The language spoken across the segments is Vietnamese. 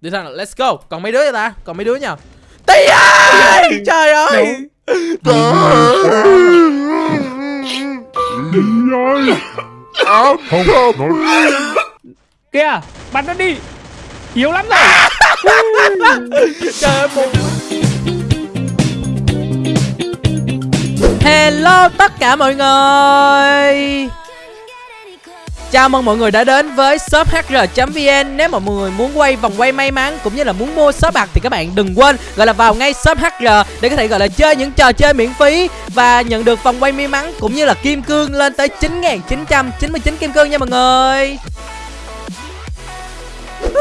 Đi nào, let's go. Còn mấy đứa vậy ta? Còn mấy đứa nha Tí ơi Trời ơi! Đi ơi không Nói Kìa Bắn nó đi. Yếu lắm rồi. Trời ơi Hello tất cả mọi người Chào mừng mọi người đã đến với shop hr.vn Nếu mà mọi người muốn quay vòng quay may mắn cũng như là muốn mua shop bạc thì các bạn đừng quên gọi là vào ngay shop hr để có thể gọi là chơi những trò chơi miễn phí và nhận được vòng quay may mắn cũng như là kim cương lên tới 9.999 kim cương nha mọi người.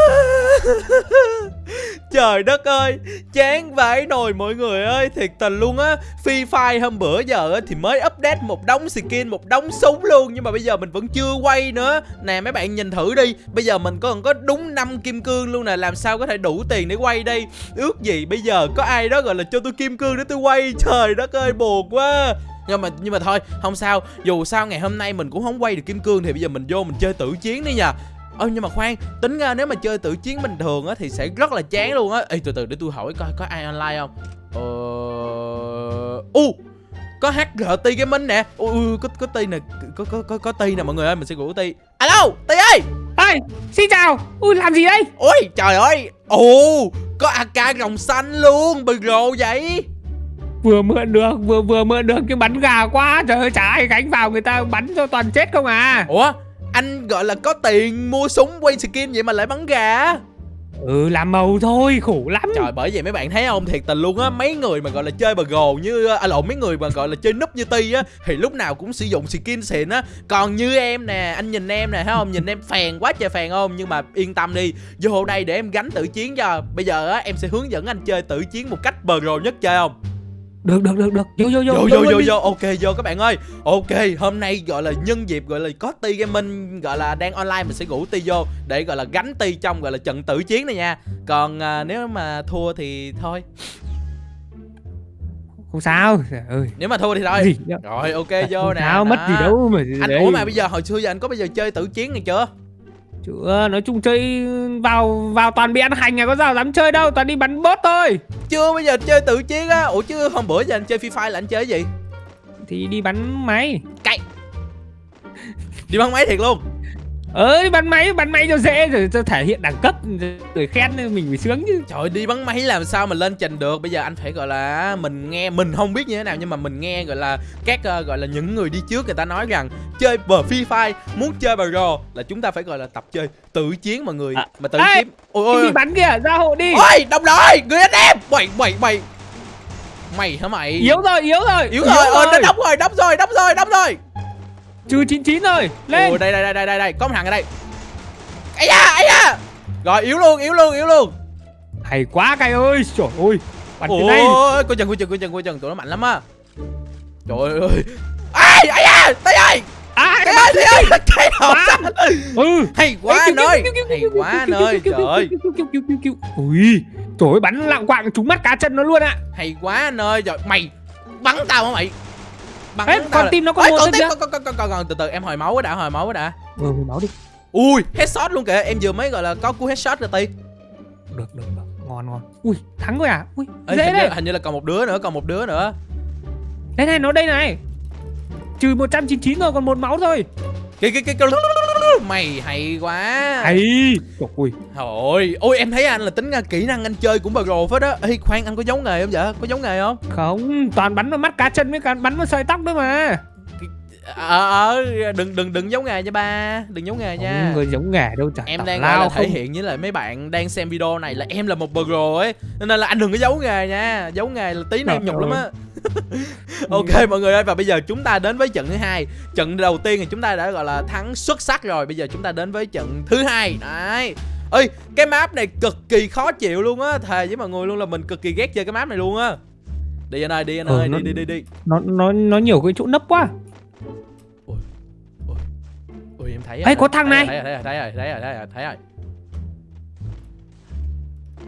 Trời đất ơi Chán vãi nồi mọi người ơi Thiệt tình luôn á. Free Fire hôm bữa giờ á, thì mới update một đống skin Một đống súng luôn Nhưng mà bây giờ mình vẫn chưa quay nữa. Nè mấy bạn nhìn thử đi. Bây giờ mình còn có đúng 5 kim cương luôn nè Làm sao có thể đủ tiền để quay đây? Ước gì bây giờ có ai đó gọi là cho tôi kim cương để tôi quay? Trời đất ơi buồn quá. Nhưng mà nhưng mà thôi không sao. Dù sao ngày hôm nay mình cũng không quay được kim cương thì bây giờ mình vô mình chơi tử chiến đi nha ơ nhưng mà khoan tính ra nếu mà chơi tự chiến bình thường á thì sẽ rất là chán luôn á. Ê từ từ để tôi hỏi coi có ai online không? Ờ u có HRT Gaming nè. Ui có có ti nè có có có có ti nè mọi người ơi mình sẽ gửi ti alo ti ơi Ê Xin chào. Ui làm gì đây? Ôi trời ơi. Ồ có AK rồng xanh luôn bự rồ vậy. Vừa mượn được Vừa vừa mượn được cái bắn gà quá. Trời ơi chả ai gánh vào người ta bắn cho toàn chết không à? Ủa anh gọi là có tiền mua súng quay skin vậy mà lại bắn gà. Ừ làm màu thôi khổ lắm. Trời bởi vậy mấy bạn thấy không? Thiệt tình luôn á Mấy người mà gọi là chơi bờ gồ như À lộn mấy người mà gọi là chơi núp như Ti á Thì lúc nào cũng sử dụng skin xịn á. Còn như em nè Anh nhìn em nè thấy không? Nhìn em phèn quá trời phèn không? Nhưng mà yên tâm đi Vô đây để em gánh tự chiến cho. Bây giờ á em sẽ hướng dẫn anh chơi tự chiến một cách bờ gồ nhất chơi không Được được được được. Vô vô vô vô vô vô vô ok vô các bạn ơi. Ok hôm nay gọi là nhân dịp gọi là có ti gaming gọi là đang online mình sẽ ngủ ti vô để gọi là gánh ti trong gọi là trận tử chiến này nha. Còn à, nếu mà thua thì thôi. Không sao. Ơi nếu mà thua thì thôi. Rồi ok vô nè sao mất gì đâu mà anh đấy. ủa mà bây giờ hồi xưa giờ anh có bao giờ chơi tử chiến này chưa Chưa nói chung chơi vào vào toàn bị ăn hành à có sao dám chơi đâu toàn đi bắn bot thôi. Chưa bây giờ chơi tử chiến á. Ủa chứ hôm bữa giờ anh chơi free fire là anh chơi gì? Thì đi bắn máy. Cay đi bắn máy thiệt luôn ờ đi bắn máy bắn máy cho dễ rồi cho thể hiện đẳng cấp rồi khen mình phải sướng chứ. Trời ơi, đi bắn máy làm sao mà lên trình được? Bây giờ anh phải gọi là Mình nghe Mình không biết như thế nào Nhưng mà mình nghe gọi là Các ờ, gọi là những người đi trước Người ta nói rằng Chơi bờ Free Fire Muốn chơi bờ rò Là chúng ta phải gọi là tập chơi tự chiến mọi người À, Mà tự ê, chiến Ôi Cái ôi. gì bắn kìa ra hộ đi. Ôi đồng đội Người anh em. Mày mày mày Mày hả mày? Yếu rồi yếu rồi. Yếu rồi Ờ nó đóng rồi. đóng rồi đóng rồi đóng rồi trừ 99 rồi lên Ồ đây đây đây đây đây đây Có một thằng ở đây ấy da ấy da Rồi yếu luôn yếu luôn yếu luôn hay quá cay ơi trời ơi bắn cái này Ôi, coi chừng, coi chừng, coi chừng, coi chừng, tụi nó mạnh lắm á. Trời ơi. Ai, ai da, tay ơi. à Tay ơi, ơi, tay hộp ừ Hay quá anh ơi. Hay quá anh ơi, trời ơi. ui trời ơi bắn lạng quạng trúng mắt cá chân nó luôn ạ Hay quá anh ơi. Trời, mày bắn tao hả mày? Bắn Ê, là- tim nó có Ê, thôi tim, kìa. con, con, con, con, con, từ từ em hồi máu đã, hồi máu đã. ừ máu đi Ui, headshot luôn kìa, em vừa mới gọi là có cú headshot rồi tí. được được được ngon ngon ui thắng rồi à ui Ê, dễ hình, như, đấy hình như là còn một đứa nữa, còn một đứa nữa. đây này nó đây này trừ 199 rồi còn một máu thôi kìa, kìa, kìa. Mày hay quá. hay trời ơi Thôi, ôi em thấy anh là tính ra kỹ năng anh chơi cũng bờ rồ phết á. Ê khoan anh có giấu nghề không vậy? Có giấu nghề không? không toàn bắn vào mắt cá chân với cả bắn vào sợi tóc nữa mà Ờ ờ đừng đừng đừng giấu nghề nha ba, đừng giấu nghề nha. không người giống nghề đâu chả Em đang lao là thể không. hiện với lại mấy bạn đang xem video này là em là một pro ấy Nên là anh đừng có giấu nghề nha Giấu nghề là tí nữa em Trời nhục lắm á Ok mọi người ơi và bây giờ chúng ta đến với trận thứ hai. Trận đầu tiên thì chúng ta đã gọi là thắng xuất sắc rồi. Bây giờ chúng ta đến với trận thứ hai. Đấy. Ơi cái map này cực kỳ khó chịu luôn á. Thề với mọi người luôn là mình cực kỳ ghét chơi cái map này luôn á. Đi anh ơi đi anh Ừ, ơi nó- đi đi đi đi. nó nó nó nhiều cái chỗ nấp quá. Ui em thấy Ê, rồi, có thằng thấy này. Thấy rồi thấy rồi thấy rồi thấy rồi thấy rồi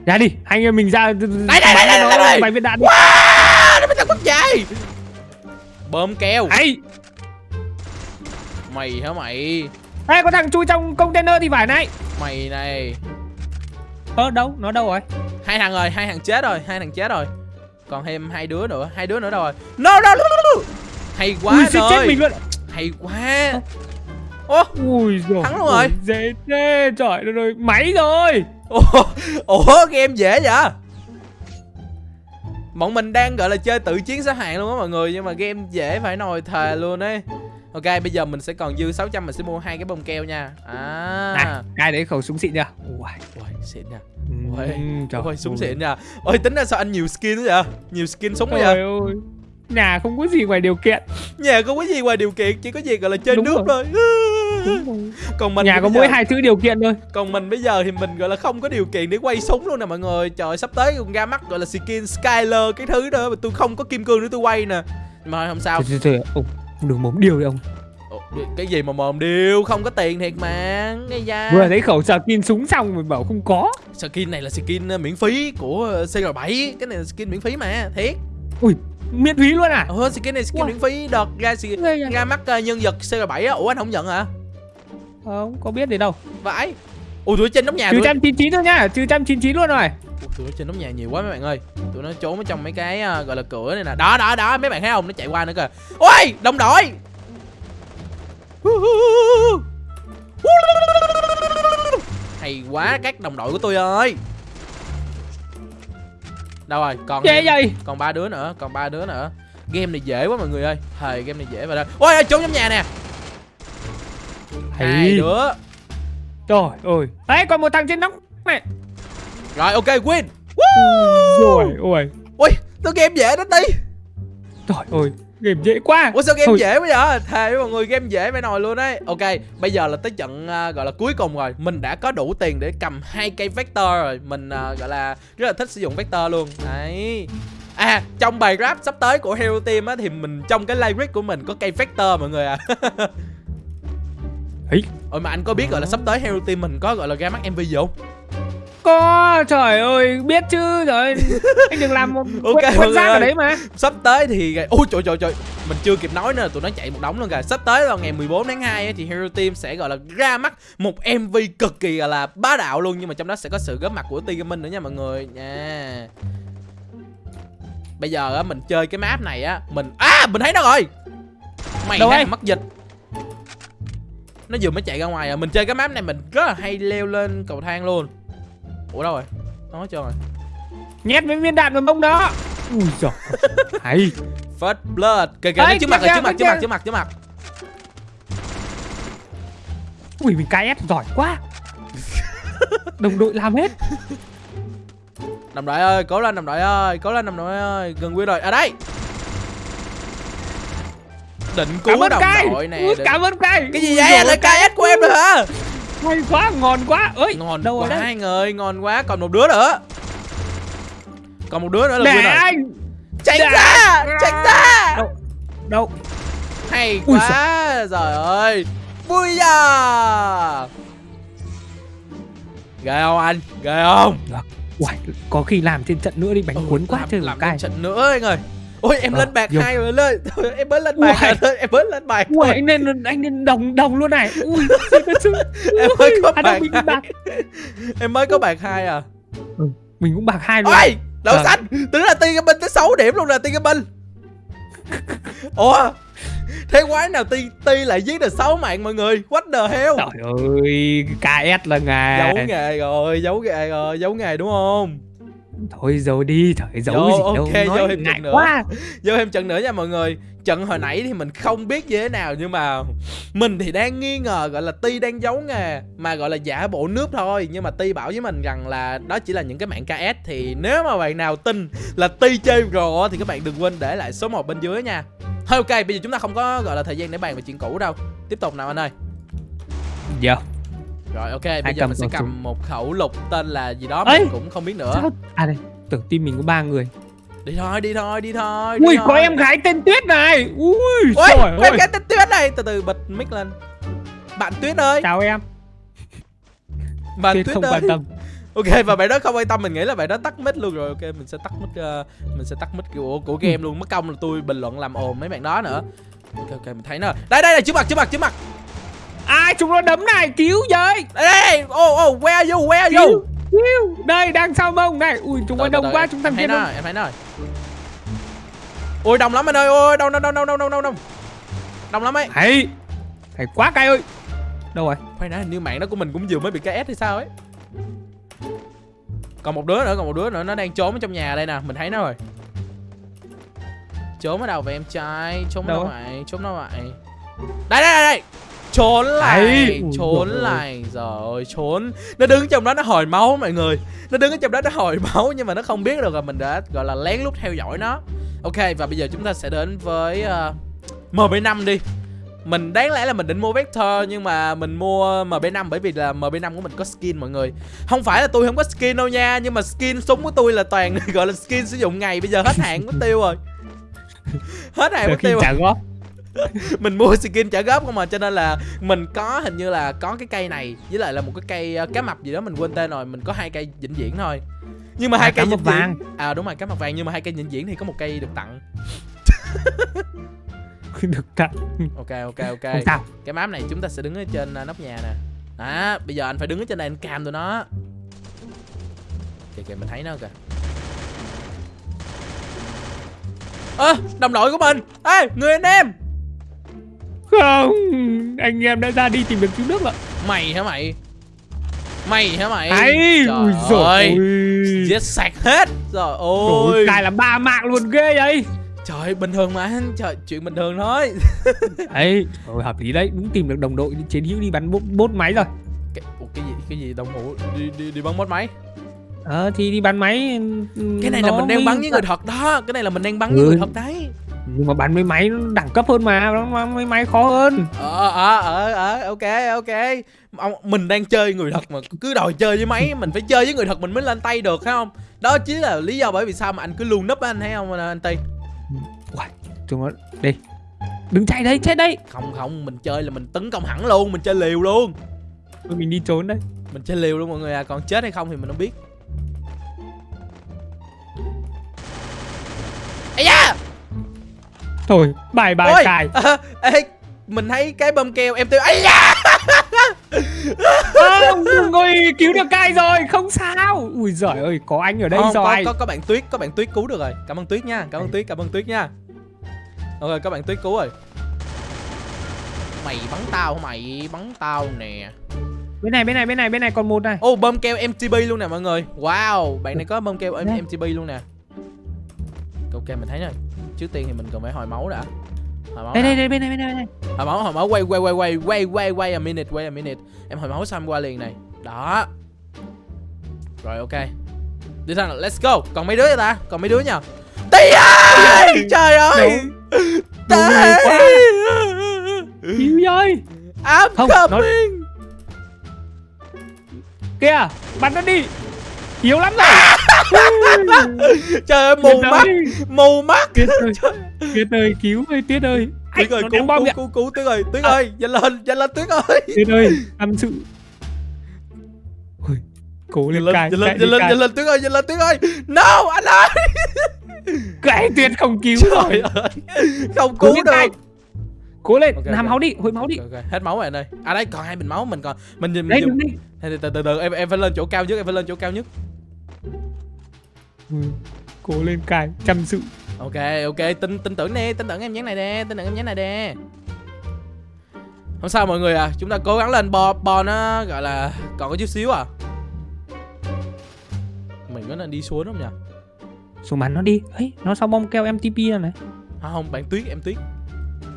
ra đi anh em mình ra. Đây, đây, đây, đây, đây. vài viên đạn đi. Wow nó mới thằng quốc dài Bơm keo. Ấy Mày hả mày? Ê, có thằng chui trong container thì phải này. Mày này. Ơ đâu? Nó đâu rồi? Hai thằng rồi hai thằng chết rồi hai thằng chết rồi. Còn thêm hai đứa nữa hai đứa nữa đâu rồi? No no, no, no, no. hay quá ui suýt chết mình luôn. Hay quá. Ô ui rồi Thắng luôn rồi. dễ thế trời ơi. Rồi máy rồi ủa, ủa game dễ vậy? Bọn mình đang gọi là chơi tự chiến xếp hạng luôn á mọi người nhưng mà game dễ phải nồi thề luôn ấy. Ok bây giờ mình sẽ còn dư 600 mình sẽ mua hai cái bông keo nha. À. Này cái đấy khẩu súng xịn chưa ui Ui, xịn nha. Ui, trời Ôi, súng xịn nha. Ôi, tính ra sao anh nhiều skin thế vậy? Nhiều skin súng quá vậy? ơi. Nhà không có gì ngoài điều kiện. Nhà không có gì ngoài điều kiện, chỉ có gì gọi là chơi Đúng nước thôi. Còn mình Nhà có mỗi giờ- hai thứ điều kiện thôi Còn mình bây giờ thì mình gọi là không có điều kiện để quay súng luôn nè mọi người. Trời sắp tới còn ra mắt gọi là skin Skyler cái thứ đó mà tôi không có kim cương để tôi quay nè. Nhưng mà không sao. Trời, trời, ông đừng mồm điều đi ông Cái gì mà mồm điêu, không có tiền thiệt mà. Ngay da. Vừa thấy khẩu skin súng xong mình bảo không có Skin này là skin uh, miễn phí của uh, CR7, cái này là skin miễn phí mà, thiệt. Ui miễn phí luôn à Ờ, skin này skin Wow. miễn phí đợt ra ra mắt uh, nhân vật CR7 á. Ủa anh không nhận hả? Không có biết gì đâu. Vãi. Ui tụi trên nóc nhà Trừ tụi nó... trăm chín chín thôi nhá Trừ trăm chín chín luôn rồi. Ui, tụi nó trên nóc nhà nhiều quá mấy bạn ơi. Tụi nó trốn ở trong mấy cái à, gọi là cửa này nè. Đó đó đó mấy bạn thấy không? Nó chạy qua nữa kìa. Ôi đồng đội Hay quá các đồng đội của tôi ơi. Đâu rồi? Còn Ghê vậy? còn ba đứa nữa còn ba đứa nữa. Game này dễ quá mọi người ơi. Thầy game này dễ đó ôi ôi, trốn trong nhà nè hai Hay đứa. Trời ơi. Đấy còn một thằng trên nóc này rồi ok win. Rồi ôi. ui tôi game dễ đó tí Trời ơi Game dễ quá. Ủa sao game Thôi. dễ bây giờ thề với mọi người game dễ phải nồi luôn đấy ok bây giờ là tới trận à, gọi là cuối cùng rồi. Mình đã có đủ tiền để cầm hai cây vector rồi. Mình à, gọi là rất là thích sử dụng vector luôn. Đấy. À trong bài rap sắp tới của Hero Team á Thì mình trong cái lyric của mình có cây vector mọi người à Ấy Ôi mà anh có biết gọi là sắp tới Hero Team mình có gọi là ra mắt MV gì không? Có trời ơi biết chứ Trời. Ơi Anh đừng làm một Ok, quên, quên rác ở đấy mà. Sắp tới thì Ôi trời trời trời. Mình chưa kịp nói nữa tụi nó chạy một đống luôn kìa. Sắp tới vào ngày 14 tháng 2 á, thì Hero Team sẽ gọi là ra mắt một MV cực kỳ gọi là bá đạo luôn. Nhưng mà trong đó sẽ có sự góp mặt của T Gaming nữa nha mọi người. Nha. Bây giờ á mình chơi cái map này á Mình À mình thấy nó rồi. Mày Đâu đang ấy? mất dịch Nó vừa mới chạy ra ngoài à. Mình chơi cái map này mình rất là hay leo lên cầu thang luôn. Ủa đâu rồi? Nó chưa rồi. Nhét với viên đạn vào mông đó. Ui giời. Hay. First Blood. Kìa kìa trước mặt rồi trước mặt trước mặt trước mặt trước mặt. Ui mình KS giỏi quá. Đồng đội làm hết. Đồng đội ơi, cố lên đồng đội ơi, cố lên đồng đội ơi, gần quy rồi. À đây. Định Cảm cứu ơn đồng cay đội nè. Ui, định- Cảm ơn cay Cái gì Ui vậy? Là KS của em rồi hả? Hay quá ngon quá ơi Ngon đâu quá rồi hai người, ngon quá, còn một đứa nữa. Còn một đứa nữa là rồi. anh Tránh để- ra, tránh ra. Đâu Đâu Hay Ui quá. Trời ơi. Vui à. Ghê không anh? Ghê không? Uầy, có khi làm trên trận nữa đi bánh cuốn quá làm, trời làm cay trận nữa anh ơi. Ôi em Ờ, lên bạc hai rồi lên. Thôi, em mới lên bạc Uầy. em mới lên bạc. Thôi. anh nên anh nên đồng đồng luôn này Ui chứ Em mới có à, bạc Em mới có bạc hai à. Mình cũng bạc hai luôn Ôi, đậu xanh, tính là ti cái binh tới 6 điểm luôn nè ti cái binh. Ủa, thế quái nào ti ti lại giết được 6 mạng mọi người? What the hell? Trời ơi KS là nghề Giấu nghề rồi, giấu nghề rồi, giấu nghề đúng không? Thôi giấu đi trời giấu Vô, gì đâu ok, vô Nói thêm ngại trận nữa. quá Vô thêm trận nữa nha mọi người. Trận hồi nãy thì mình không biết như thế nào nhưng mà mình thì đang nghi ngờ gọi là Ti đang giấu nghề mà gọi là giả bộ nước thôi nhưng mà Ti bảo với mình rằng là đó chỉ là những cái mạng KS thì nếu mà bạn nào tin là Ti chơi pro thì các bạn đừng quên để lại số 1 bên dưới nha. Thôi ok, bây giờ chúng ta không có gọi là thời gian để bàn về chuyện cũ đâu. Tiếp tục nào anh ơi. Dạ Rồi ok, bây giờ cầm mình sẽ cầm súng. một khẩu lục tên là gì đó Ấy! mình cũng không biết nữa. Sao À đây Tưởng team mình có ba người Đi thôi, đi thôi, đi thôi. đi Ui thôi. có em gái tên Tuyết này Ui Ôi, trời em ơi cái tên Tuyết này, từ từ bật mic lên. Bạn Tuyết ơi, Chào em bạn Tuyết Tuyết không ơi. quan tâm Ok và bạn đó không quan tâm mình nghĩ là bạn đó tắt mic luôn rồi. Ok mình sẽ tắt mic ờ, mình sẽ tắt mic của của game luôn. Mất công là tôi bình luận làm ồn mấy bạn đó nữa. Ok ok mình thấy nó. Đây đây này trước mặt trước mặt trước mặt. Ai chúng nó đấm này? Cứu với. Đây đây. Oh oh where are you where are you? Đây đang sau mông? Này ui chúng nó đông đợi, quá em- chúng em thằng kia nó em thấy nó rồi. Ôi đông lắm anh ơi ôi đông đông đông đông đông đông đông đông. Đông lắm ấy. Hay. Hay quá cay ơi. Đâu rồi? Khoan đã hình như mạng đó của mình cũng vừa mới bị cái S hay sao ấy. Còn một đứa nữa còn một đứa nữa nó đang trốn ở trong nhà đây nè mình thấy nó rồi. Trốn ở đâu vậy em trai? Trốn Đâu đâu vậy? Trốn đâu vậy? Đây đây đây đây trốn lại Ấy, ui trốn lại rồi trốn nó đứng trong đó nó hồi máu mọi người nó đứng ở trong đó nó hồi máu nhưng mà nó không biết được là mình đã gọi là lén lút theo dõi nó ok và bây giờ chúng ta sẽ đến với uh, MB5 đi mình đáng lẽ là mình định mua Vector nhưng mà mình mua MB5 bởi vì là MB5 của mình có skin mọi người. Không phải là tôi không có skin đâu nha, nhưng mà skin súng của tôi là toàn gọi là skin sử dụng ngày bây giờ hết hạn mất tiêu rồi. Hết hạn mất tiêu. rồi. Mình mua skin trả góp không mà cho nên là mình có hình như là có cái cây này với lại là một cái cây ờ, cá mập gì đó mình quên tên rồi, mình có hai cây vĩnh viễn thôi. Nhưng mà À, hai cây cá mập vĩnh vàng. À đúng rồi, cá mập vàng nhưng mà hai cây vĩnh viễn thì có một cây được tặng. Được tặng Ok ok ok. Cái map này chúng ta sẽ đứng ở trên à, nóc nhà nè à bây giờ anh phải đứng ở trên này anh cam tụi nó kìa kìa mình thấy nó kìa ơ đồng đội của mình ê người anh em Không Anh em đã ra đi tìm được chú nước rồi. Mày hả mày? Mày hả mày? Ấy Ui trời dồi ơi. Giết sạch hết. Rồi Ôi Cài là ba mạng luôn ghê vậy. Trời bình thường mà. Trời chuyện bình thường thôi. Ấy hợp lý đấy. Đúng tìm được đồng đội chiến hữu đi bắn bốt, bốt máy rồi. Cái, ủa, cái gì cái gì? Đồng hồ đi đi đi bắn mất máy. Ờ thì đi bắn máy cái này là mình đang bắn với người thật đó. Cái này là mình đang bắn với Ừ. người thật đấy Nhưng mà bắn với máy nó đẳng cấp hơn mà Nó với máy khó hơn. Ờ ờ ờ ờ ok ok. Ông mình đang chơi người thật mà cứ đòi chơi với máy mình phải chơi với người thật mình mới lên tay được phải không? Đó chính là lý do bởi vì sao mà anh cứ luôn núp á, anh thấy không anh tây Uầy, Chúng nó Đi. Đừng chạy đấy chết đấy không không mình chơi là mình tấn công hẳn luôn mình chơi liều luôn. Mình đi trốn đây. Mình chơi liều luôn mọi người à còn chết hay không thì mình không biết Thôi bài bài ôi! Cài à, ê, mình thấy cái bơm keo em tiêu ây da! Không Ôi cứu được cài rồi? Không sao. Ui giời ơi Có anh ở đây Không, có, rồi. có có bạn tuyết có bạn tuyết cứu được rồi. Cảm ơn tuyết nha cảm ơn tuyết cảm ơn tuyết nha. Ok có bạn tuyết cứu rồi. Mày bắn tao mày bắn tao nè. Bên này bên này bên này bên này còn một này. Ô bơm keo mtb luôn nè mọi người. Wow bạn này có bơm keo mtb luôn nè. Ok mình thấy rồi trước tiên thì mình cần phải hồi máu đã. Hồi máu Đây đây đây bên này bên này bên này hồi máu hồi máu quay quay quay quay quay quay quay a minute quay a minute. Em hồi máu xong qua liền này. Đó. Rồi ok. Đi thằng let's go. Còn mấy đứa vậy ta? Còn mấy đứa nha tí ơi trời ơi! Tí Cứu ơi I'm Không, coming Kìa Bắn nó đi Yếu lắm rồi. Trời ơi mù mắt mù mắt. Tuyết ơi Tuyết ơi cứu ơi Tuyết ơi. Tuyết ơi cứu cứu cứu cứu tuyết ơi tuyết ơi nhanh lên nhanh lên tuyết ơi. Tuyết ơi Tâm sự. Cố lên lên cài lên lên nhanh lên tuyết ơi nhanh lên tuyết ơi. No anh ơi. Cái Tuyết không cứu rồi. không cứu lên được. Cố lên Ok, Làm ok. máu đi Hồi máu đi. Ok, ok. hết máu rồi anh ơi. À đây còn hai bình máu mình còn mình nhìn Đây mình đừng đi. Từ từ từ từ em em phải lên chỗ cao nhất em phải lên chỗ cao nhất Ừ, Cố lên cài Chăm sự. Ok ok tin tin tưởng đi tin tưởng em nhắn này đi tin tưởng em nhắn này đi không sao mọi người à chúng ta cố gắng lên bo bo nó gọi là còn có chút xíu à. Mình có nên đi xuống không nhỉ? Xuống bắn nó đi. Ấy Nó sao bom keo MTP rồi này? À, không bạn tuyết em tuyết.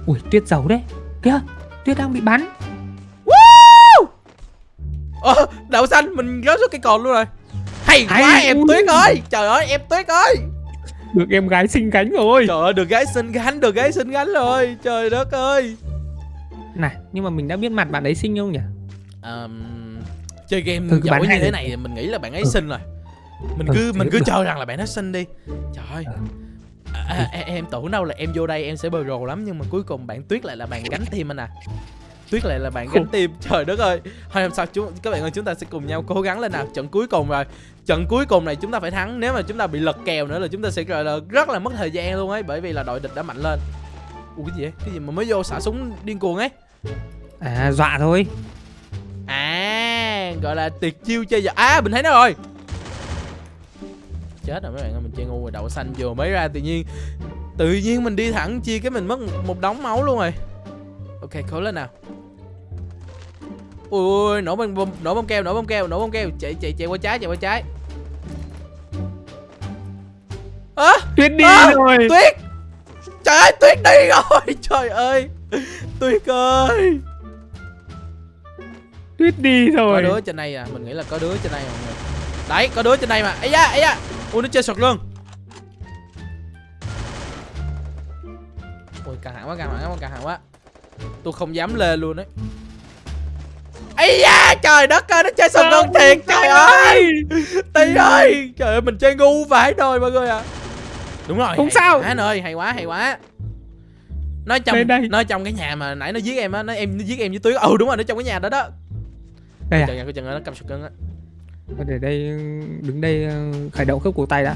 Ui Tuyết giàu đấy. Kìa Tuyết đang bị bắn. Ơ đậu xanh mình rớt xuống cây cồn luôn rồi hay quá Hay, em tuyết ơi. Trời ơi em tuyết ơi. Được em gái xinh cánh rồi. Trời ơi được gái xinh gánh được gái xinh gánh rồi. Trời đất ơi. Này nhưng mà mình đã biết mặt bạn ấy xinh không nhỉ? Ờm, chơi game cứ giỏi như thế này thì mình nghĩ là bạn ấy Ừ. xinh rồi. Mình Ừ, cứ mình cứ cho rằng là bạn ấy xinh đi. Trời ơi. Ừ. à, à, em tưởng đâu là em vô đây em sẽ bờ rồ lắm nhưng mà cuối cùng bạn tuyết lại là bạn gánh tim anh à tuyết lại là bạn gánh tim trời đất ơi. Thôi làm sao chúng các bạn ơi chúng ta sẽ cùng nhau cố gắng lên nào. Trận cuối cùng rồi. Trận cuối cùng này chúng ta phải thắng. Nếu mà chúng ta bị lật kèo nữa là chúng ta sẽ gọi là rất là mất thời gian luôn ấy bởi vì là đội địch đã mạnh lên. Ủa cái gì vậy? Cái gì mà mới vô xả súng điên cuồng ấy? À dọa thôi. À gọi là tiệt chiêu chơi giờ à mình thấy nó rồi. Chết rồi mấy bạn ơi mình chơi ngu rồi đậu xanh vừa mới ra tự nhiên tự nhiên mình đi thẳng chia cái mình mất một, một đống máu luôn rồi. Ok cố lên nào ui ui nổ bom bom nổ bom keo nổ bom keo nổ bom keo. Chạy chạy chạy qua trái chạy qua trái. Ơ tuyết đi À, rồi. Tuyết. Trời ơi tuyết đi rồi. Trời ơi. Tuyết ơi. Tuyết đi có rồi. đứa trên đây à? Mình nghĩ là có đứa trên đây mọi người. Đấy có đứa trên đây mà. Ấy da ấy da. Ui nó chơi sọt luôn. Ui căng thẳng quá căng thẳng quá căng thẳng quá. Tôi không dám lên luôn đấy ấy da trời đất ơi nó chơi sọt luôn thiệt trời ơi. Tí ơi trời ơi mình chơi ngu vãi rồi mọi người à đúng rồi Không hay sao. quá ơi hay quá hay quá. Nó trong Đây, đây. nó trong cái nhà mà nãy nó giết em á nó em nó giết em với tuyết ừ đúng rồi nó trong cái nhà đó đó. Đây à. Chừng chừng nó cầm sọt á. Thôi để đây đứng đây ờ, khởi động khớp cổ tay đã.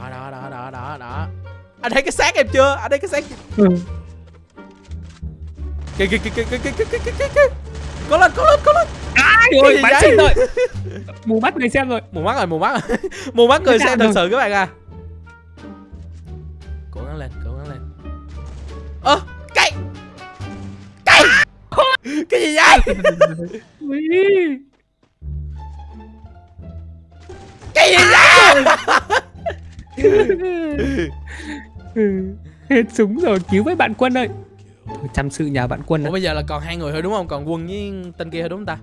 Đó đó đó đó đó đó anh thấy cái xác em chưa? Anh thấy cái xác ừ. kìa kìa kìa kìa kìa kìa kìa kìa kìa có lên có lên có lên ai gì bắn vậy? rồi mù mắt người xem rồi. Mù mắt rồi mù mắt. Rồi mù mắt người xem thật sự các bạn à. Cố gắng lên cố gắng lên. Ơ cây cây cái gì vậy? Cái gì vậy? Hết súng rồi cứu với bạn quân ơi chăm sự nhà bạn quân ủa bây giờ là còn hai người thôi đúng không? Còn quân với tên kia thôi đúng không ta?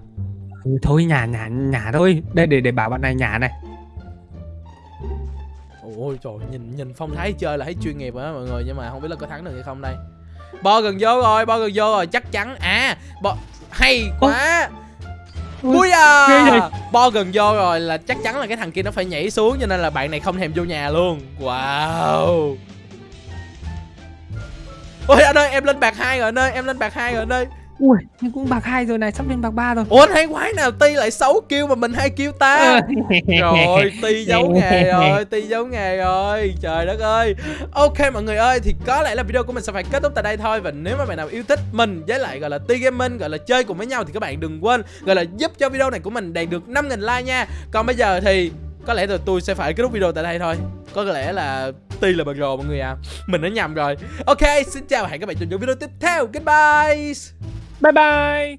Ừ, thôi nhà nhà nhà thôi. Đây để để bảo bạn này nhà này. Ôi trời nhìn nhìn phong thái chơi là thấy chuyên nghiệp rồi đó mọi người nhưng mà không biết là có thắng được hay không đây. Bo gần vô rồi bo gần vô rồi chắc chắn. À bo hay quá. Ui, à? Bo gần vô rồi là chắc chắn là cái thằng kia nó phải nhảy xuống Cho nên là bạn này không thèm vô nhà luôn. Wow Ôi anh ơi em lên bạc hai rồi anh ơi Em lên bạc hai rồi anh ơi. Ui nhưng cũng bạc hai rồi này sắp lên bạc ba rồi. Ủa thấy quái nào Ti lại 6 kêu mà mình hai kêu ta? Rồi Ti giấu nghề rồi Ti giấu nghề rồi. Trời đất ơi. Ok mọi người ơi Thì có lẽ là video của mình sẽ phải kết thúc tại đây thôi. Và nếu mà bạn nào yêu thích mình với lại gọi là Ti Gaming Gọi là chơi cùng với nhau Thì các bạn đừng quên Gọi là giúp cho video này của mình đạt được 5.000 like nha. Còn bây giờ thì có lẽ là tôi sẽ phải kết thúc video tại đây thôi. Có lẽ là Ti là bật rồi mọi người à Mình đã nhầm rồi. Ok, xin chào và hẹn các bạn trong những video tiếp theo. Goodbye bye bye!